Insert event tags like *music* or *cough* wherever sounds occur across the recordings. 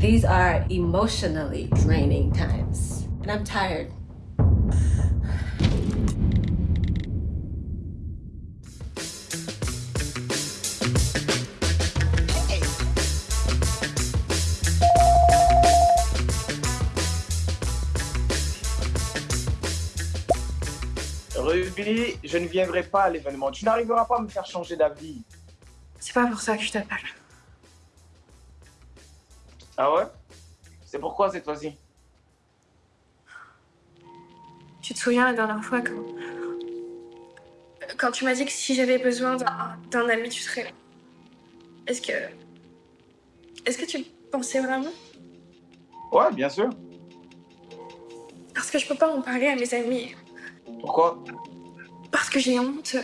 These are emotionally draining times, and I'm tired. Ruby, je ne viendrai pas à l'événement. Tu n'arriveras pas à me faire changer d'avis. C'est pas pour ça que je t'appelle. Ah ouais? C'est pourquoi cette fois-ci? Tu te souviens la dernière fois quand... Quand tu m'as dit que si j'avais besoin d'un ami, tu serais là? Est-ce que... Est-ce que tu le pensais vraiment? Ouais, bien sûr. Parce que je peux pas en parler à mes amis. Pourquoi? Parce que j'ai honte.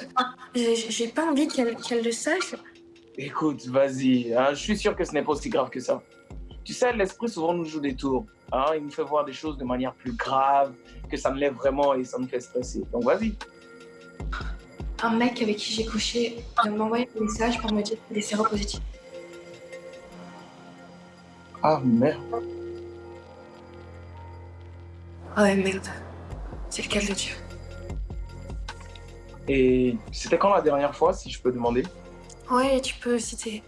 J'ai pas envie qu'elle le sache. Écoute, vas-y. Hein, je suis sûr que ce n'est pas aussi grave que ça. Tu sais, l'esprit souvent nous joue des tours. Hein, il nous fait voir des choses de manière plus grave, que ça me lève vraiment et ça me fait stresser. Donc vas-y. Un mec avec qui j'ai couché m'a envoyé un message pour me dire qu'il est séropositif. Ah merde. Ah ouais, merde. C'est le cas de Dieu. Et c'était quand la dernière fois, si je peux demander? Ouais, tu peux, c'était...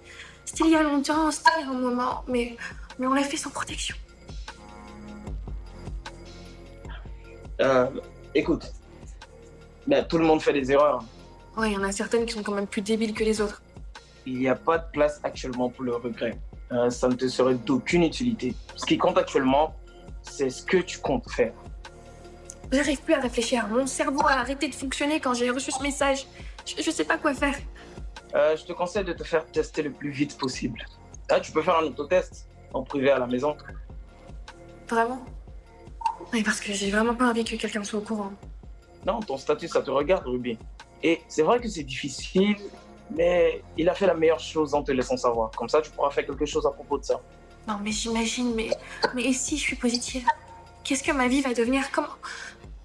C'était il y a longtemps, c'était un moment, mais, mais on l'a fait sans protection. Euh, écoute, ben, tout le monde fait des erreurs. Ouais, il y en a certaines qui sont quand même plus débiles que les autres. Il n'y a pas de place actuellement pour le regret. Euh, ça ne te serait d'aucune utilité. Ce qui compte actuellement, c'est ce que tu comptes faire. J'arrive plus à réfléchir. Mon cerveau a arrêté de fonctionner quand j'ai reçu ce message. Je, je sais pas quoi faire. Euh, je te conseille de te faire tester le plus vite possible. Là, tu peux faire un autotest en privé à la maison. Vraiment Oui, parce que j'ai vraiment pas envie que quelqu'un soit au courant. Non, ton statut, ça te regarde, Ruby. Et c'est vrai que c'est difficile, mais il a fait la meilleure chose en te laissant savoir. Comme ça, tu pourras faire quelque chose à propos de ça. Non, mais j'imagine, mais, mais si je suis positive? Qu'est-ce que ma vie va devenir? Comment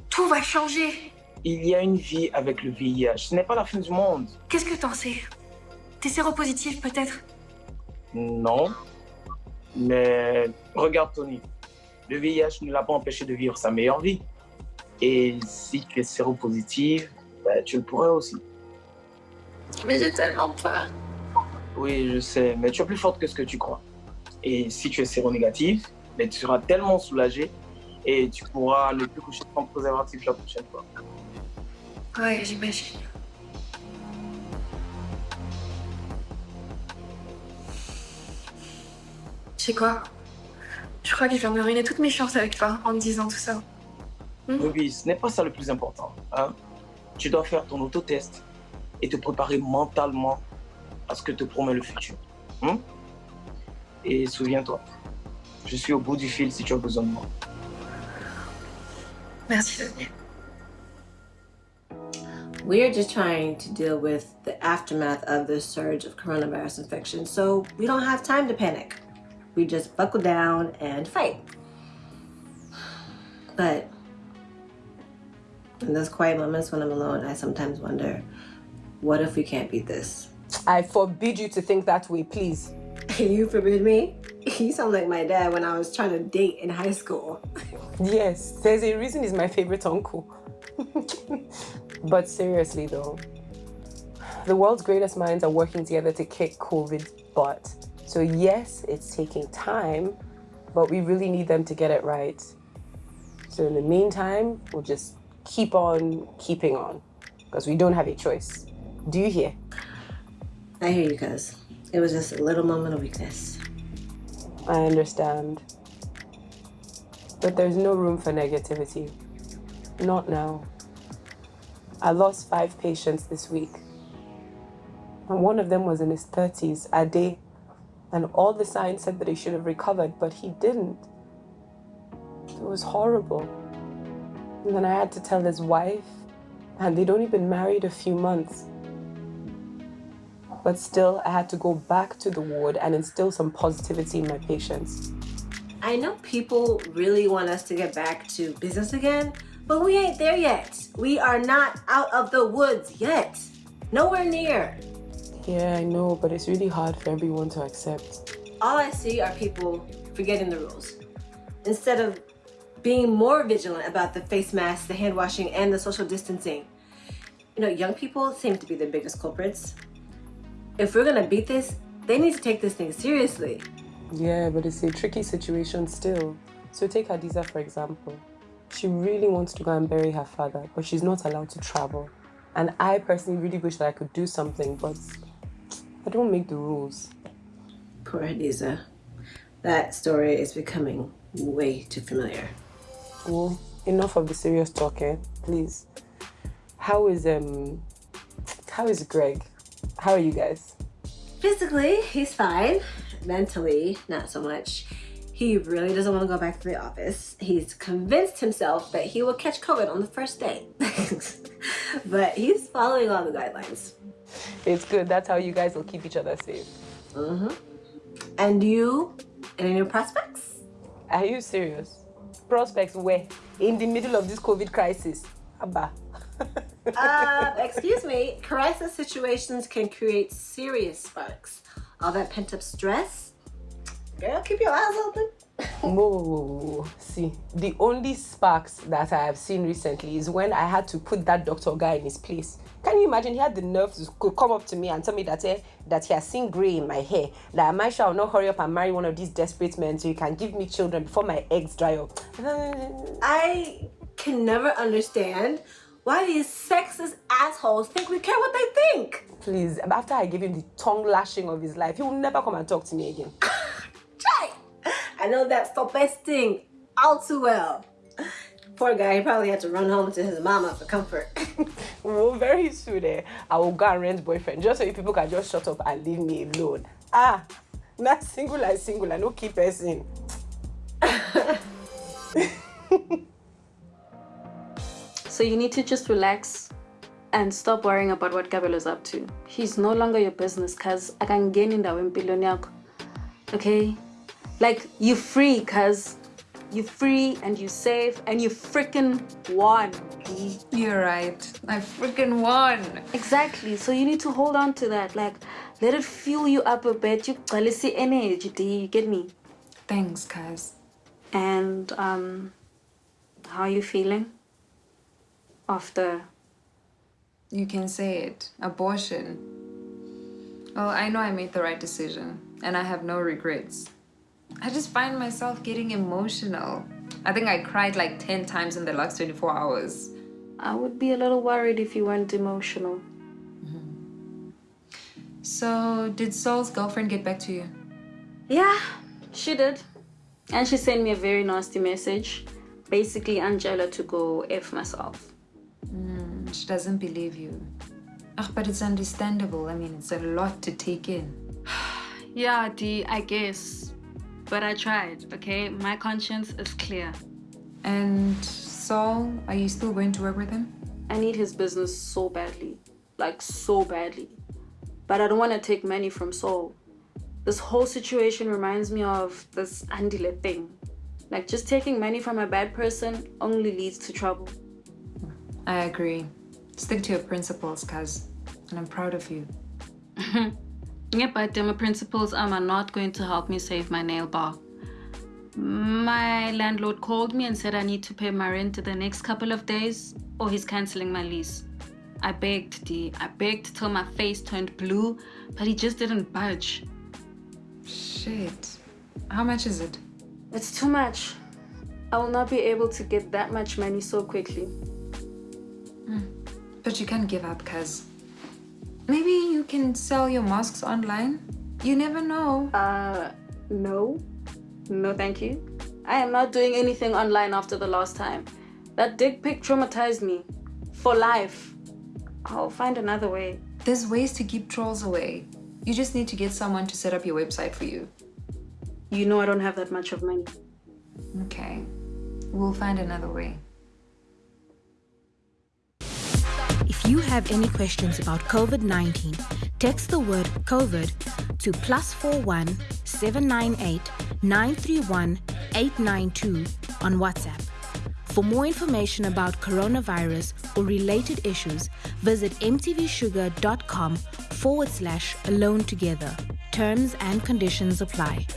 Tout va changer? Il y a une vie avec le VIH. Ce n'est pas la fin du monde. Qu'est-ce que t'en sais? T'es séropositif peut-être? Non. Mais regarde Tony. Le VIH ne l'a pas empêché de vivre sa meilleure vie. Et si tu es séropositive, ben, tu le pourrais aussi. Mais j'ai tellement peur. Oui, je sais, mais tu es plus forte que ce que tu crois. Et si tu es séronégative, ben, tu seras tellement soulagée et tu pourras ne plus coucher sans préservatif la prochaine fois. Ouais, j'imagine. Tu sais quoi? Je crois que je viens de ruiner toutes mes chances avec toi en me disant tout ça. Hmm? Oui, ce n'est pas ça le plus important. Hein? Tu dois faire ton autotest et te préparer mentalement à ce que te promet le futur. Hmm? Et souviens-toi, je suis au bout du fil si tu as besoin de moi. Merci, Daniel. We're just trying to deal with the aftermath of the surge of coronavirus infection, so we don't have time to panic. We just buckle down and fight. But in those quiet moments when I'm alone, I sometimes wonder, what if we can't beat this? I forbid you to think that way, please. *laughs* you forbid me? You sound like my dad when I was trying to date in high school. yes, there's a reason he's my favorite uncle. *laughs* But seriously though, the world's greatest minds are working together to kick COVID butt. So yes, it's taking time, but we really need them to get it right. So in the meantime, we'll just keep on keeping on because we don't have a choice. Do you hear? I hear you, guys. It was just a little moment of weakness. I understand. But there's no room for negativity. Not now. I lost five patients this week. And one of them was in his 30s, Ade. And all the signs said that he should have recovered, but he didn't. It was horrible. And then I had to tell his wife, and they'd only been married a few months. But still, I had to go back to the ward and instill some positivity in my patients. I know people really want us to get back to business again, but we ain't there yet. We are not out of the woods yet. Nowhere near. Yeah, I know, but it's really hard for everyone to accept. All I see are people forgetting the rules. Instead of being more vigilant about the face masks, the hand washing, and the social distancing. You know, young people seem to be the biggest culprits. If we're gonna beat this, they need to take this thing seriously. Yeah, but it's a tricky situation still. So take Hadiza for example. She really wants to go and bury her father, but she's not allowed to travel. And I personally really wish that I could do something, but don't make the rules. Poor Hadiza. That story is becoming way too familiar. Well, enough of the serious talking, please. How is um how is Greg? How are you guys? Physically, he's fine. Mentally, not so much. He really doesn't want to go back to the office. He's convinced himself that he will catch COVID on the first day. *laughs* but he's following all the guidelines. It's good. That's how you guys will keep each other safe. Mm-hmm. And you, any new prospects? Are you serious? Prospects where? In the middle of this COVID crisis. Abba. *laughs* uh, excuse me, crisis situations can create serious sparks. All that pent up stress, girl, keep your eyes open. *laughs* whoa, See, the only sparks that I have seen recently is when I had to put that doctor guy in his place. Can you imagine? He had the nerve to come up to me and tell me that eh, that he has seen grey in my hair. That I might shall not hurry up and marry one of these desperate men so he can give me children before my eggs dry up. *laughs* I can never understand why these sexist assholes think we care what they think. Please, after I gave him the tongue lashing of his life, he will never come and talk to me again. *laughs* Try. I know that's the best thing all too well. Poor guy, he probably had to run home to his mama for comfort. *laughs* well, very soon, eh, I will go and rent boyfriend just so you people can just shut up and leave me alone. Ah, not single and single, I no keep person. *laughs* so you need to just relax and stop worrying about what Gabriel is up to. He's no longer your business, cuz I can gain in that Okay? Like, you free, cuz you free and you safe and you freaking won. You're right. I freaking won. Exactly. So you need to hold on to that. Like, let it fuel you up a bit. You see energy. Do you get me? Thanks, guys. And um, how are you feeling after? You can say it. Abortion. Well, I know I made the right decision, and I have no regrets. I just find myself getting emotional. I think I cried like 10 times in the last 24 hours. I would be a little worried if you weren't emotional. Mm -hmm. So, did Saul's girlfriend get back to you? Yeah, she did. And she sent me a very nasty message. Basically, Angela to go F myself. Mm, she doesn't believe you. But it's understandable. I mean, it's a lot to take in. *sighs* *sighs* yeah, Dee, I guess. But I tried, okay? My conscience is clear. And Saul, are you still going to work with him? I need his business so badly. Like, so badly. But I don't want to take money from Saul. This whole situation reminds me of this Andile thing. Like, just taking money from a bad person only leads to trouble. I agree. Stick to your principles, cuz. And I'm proud of you. *laughs* Yeah, but my principles are not going to help me save my nail bar. My landlord called me and said I need to pay my rent to the next couple of days or he's cancelling my lease. I begged, D. I begged till my face turned blue, but he just didn't budge. Shit. How much is it? It's too much. I will not be able to get that much money so quickly. Mm. But you can't give up, cuz Maybe you can sell your masks online? You never know. Uh, no. No, thank you. I am not doing anything online after the last time. That dick pic traumatized me. For life. I'll find another way. There's ways to keep trolls away. You just need to get someone to set up your website for you. You know I don't have that much of money. Okay. We'll find another way. If you have any questions about COVID 19, text the word COVID to plus 41 798 931 892 on WhatsApp. For more information about coronavirus or related issues, visit mtvshuga.com forward slash alone together. Terms and conditions apply.